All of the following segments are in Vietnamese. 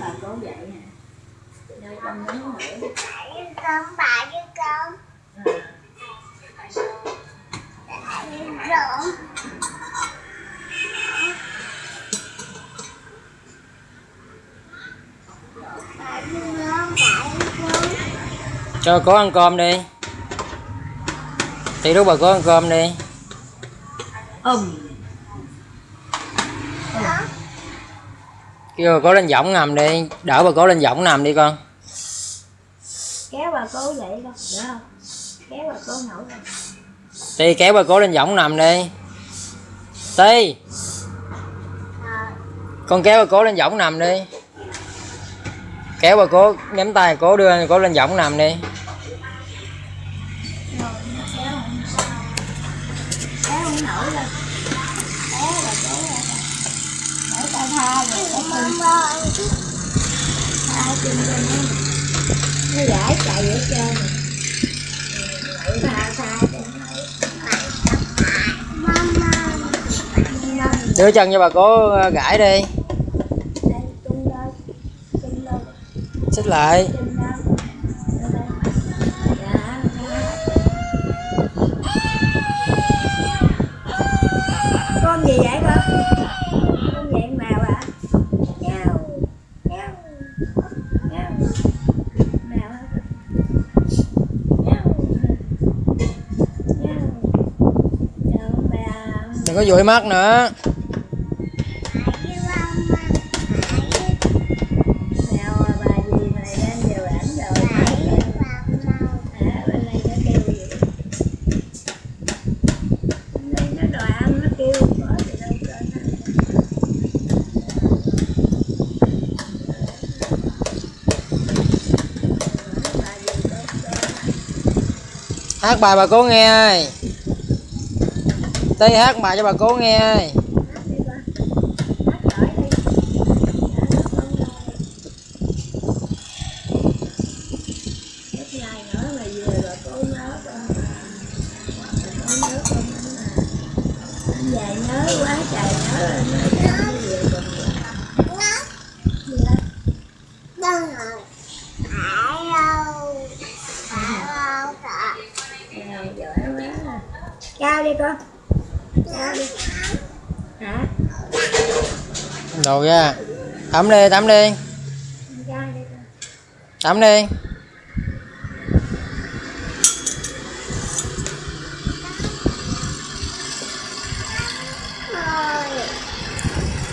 bà cố dậy nè nơi con nhớ nữa con bà với con con con cho có ăn cơm đi. Thì lúc bà có ăn cơm đi. Ừm. Kêu bà cố lên võng nằm đi. Đỡ bà cố lên võng nằm đi con. Kéo bà cố dậy con được không? Kéo bà cố nổi lên ti kéo bà cố lên võng nằm đi. Ti. Con kéo bà cố lên võng nằm đi. Kéo bà cố nắm tay cố đưa cố lên võng nằm đi. Kéo không nổi lên kéo bà cố ra tha rồi tha chân chân nó chạy ở trên tha tha đưa chân cho bà cố ờ, gãi đi. Xích lại chân lên Lên đây. Dạ, dạ. con gì vậy con con gì mèo à mèo mèo mèo mèo hả? mèo mèo mèo mèo đừng có dụi mắt nữa mèo à, bà gì này đang giờ ảnh rồi à, bên đây nó kêu gì bên đây nó đòi ăn nó kêu bỏ gì đâu cho đừng có dụi mắt nữa. Hát bài bà cố nghe ơi tí hát bài cho bà cố nghe ơi Hát đi con. Hát giỏi đi. Dạ, con rồi. Ít ngày nữa là về rồi cô nhớ con. Con nhớ con lắm à. Anh về nhớ quá trời nhớ rồi nhớ cho nó về còn gì đó. Ờ, giỏi quá à. Cao đi con. Cao đi. Hả? Đồ ra tắm đi tắm đi tắm đi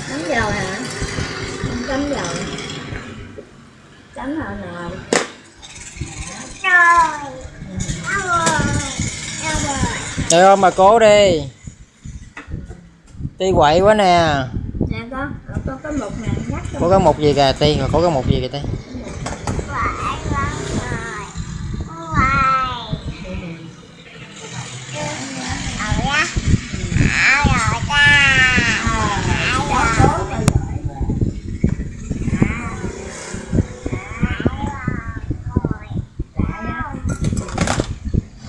Chấm dầu hả? Không chấm dầu. Chấm nào nào? để ôm bà cố đi ti quậy quá nè Nè con, ở con có một nè, nhắc có cái một gì kìa ti có cái một gì kìa ti? À, cho cố mà giỏi quá.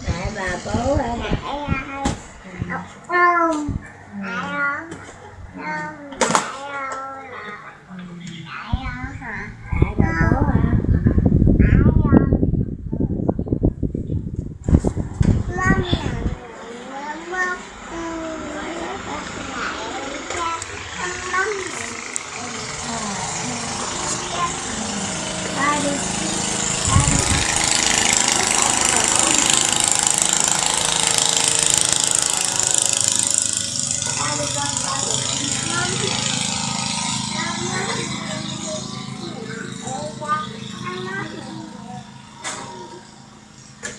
Tại bà cố hả? Tại bà cố hả? Ba đi.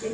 Chính xác. Mâm mà.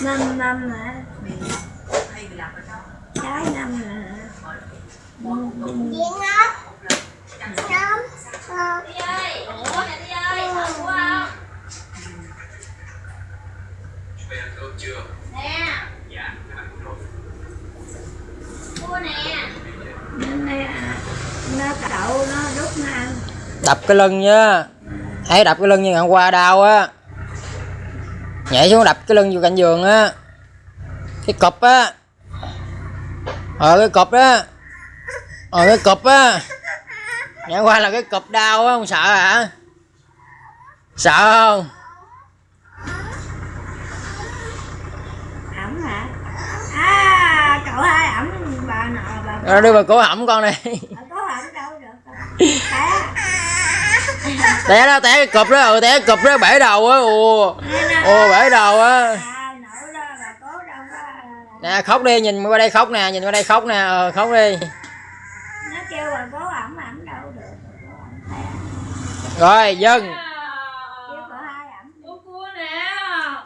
giờ hả? Con mâm giờ hả? năm năm hả? Trái năm hả Diễn ốc Nóng Nóng nó cậu nó đút nó ăn. Đập cái lưng nhá hãy đập cái lưng như ngày hôm qua đau á nhảy xuống đập cái lưng vô cạnh giường á. Cái cụp á. Ờ cái cụp đó. Ờ cái cụp á. Hôm qua là cái cụp đau á không sợ hả? Sợ không? Ẩm hả? À cậu hai ẩm? Bà nọ bà Rồi đưa vào cổ họng con này. Bà có ẩm đâu được. Té té đó té cái cụp đó ừ té cái cụp đó bể đầu á ồ. Ồ bể đầu á. À nè khóc đi nhìn qua đây khóc nè nhìn qua đây khóc nè ờ, khóc đi. Nó kêu bà cố ẩm ẩm đâu được bà cố ẩm té rồi dân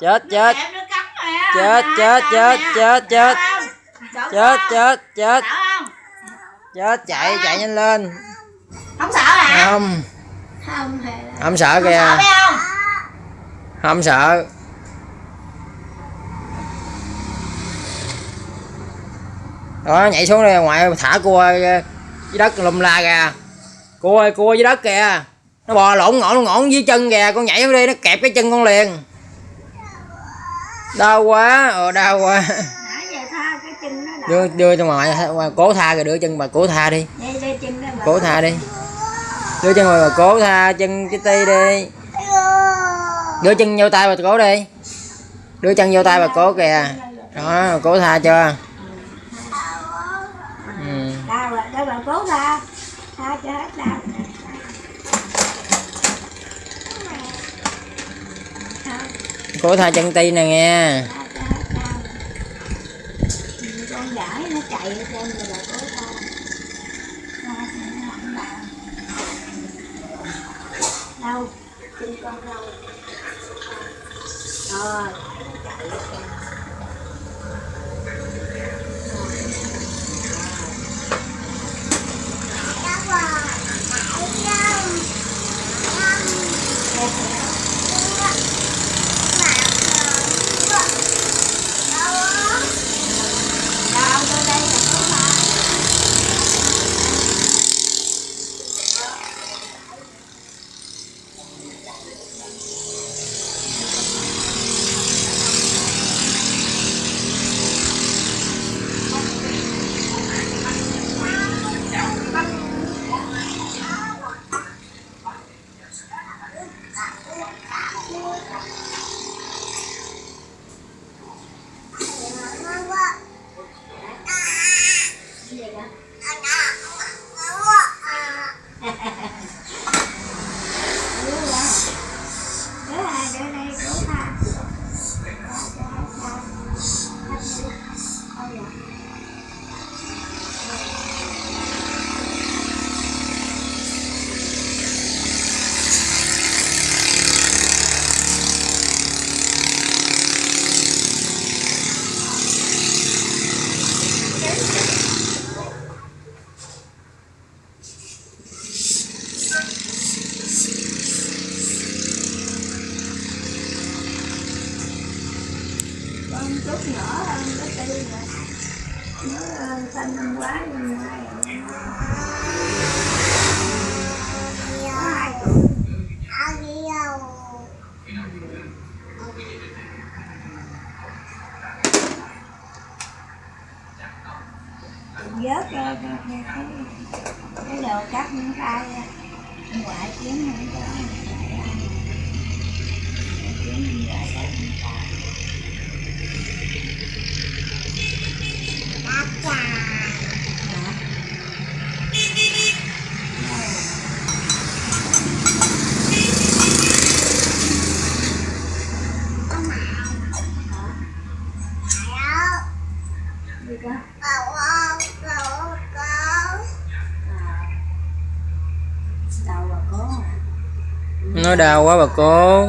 chết chết. Em nó cắn nè chết chết chết chết chết. chết chết chết. Sợ không? chết chạy chạy nhanh lên. Không sợ hả? không không hề là không sợ Sợ kìa. phải không? không sợ. Đó nhảy xuống đây ngoại thả cua dưới đất lùm la kìa. Cua ơi, cua dưới đất kìa. Nó bò lộn ngọn ngọn dưới chân kìa. Con nhảy xuống đi nó kẹp cái chân con liền. Đau quá ờ đau quá. Đưa đưa cho ngoại cố tha rồi đưa chân bà cố tha đi. Cố tha đi đưa chân rồi bà cố tha chân cái ti đi. Đưa chân vô tay bà cố đi. Đưa chân vô tay bà cố kìa. Đó cố tha chưa ừ. đau cố tha chân ti nè nghe. Tha cho hết đau Ừ, con gãi nó chạy ở trên rồi bà cố tha tha cho nó không đâu? Đau chân con đâu? Rồi đau tới đây là cố tha gì vậy Đứa ra. Đứa hai đứa đây cố tha con chút nhỏ hơn cái tư rồi nó hơn xanh năm quá nhưng mai vớt cái cái đồ cắt những tay ngoại kiếm không có kiếm ngoại cắt tay nó bà đau quá bà cô.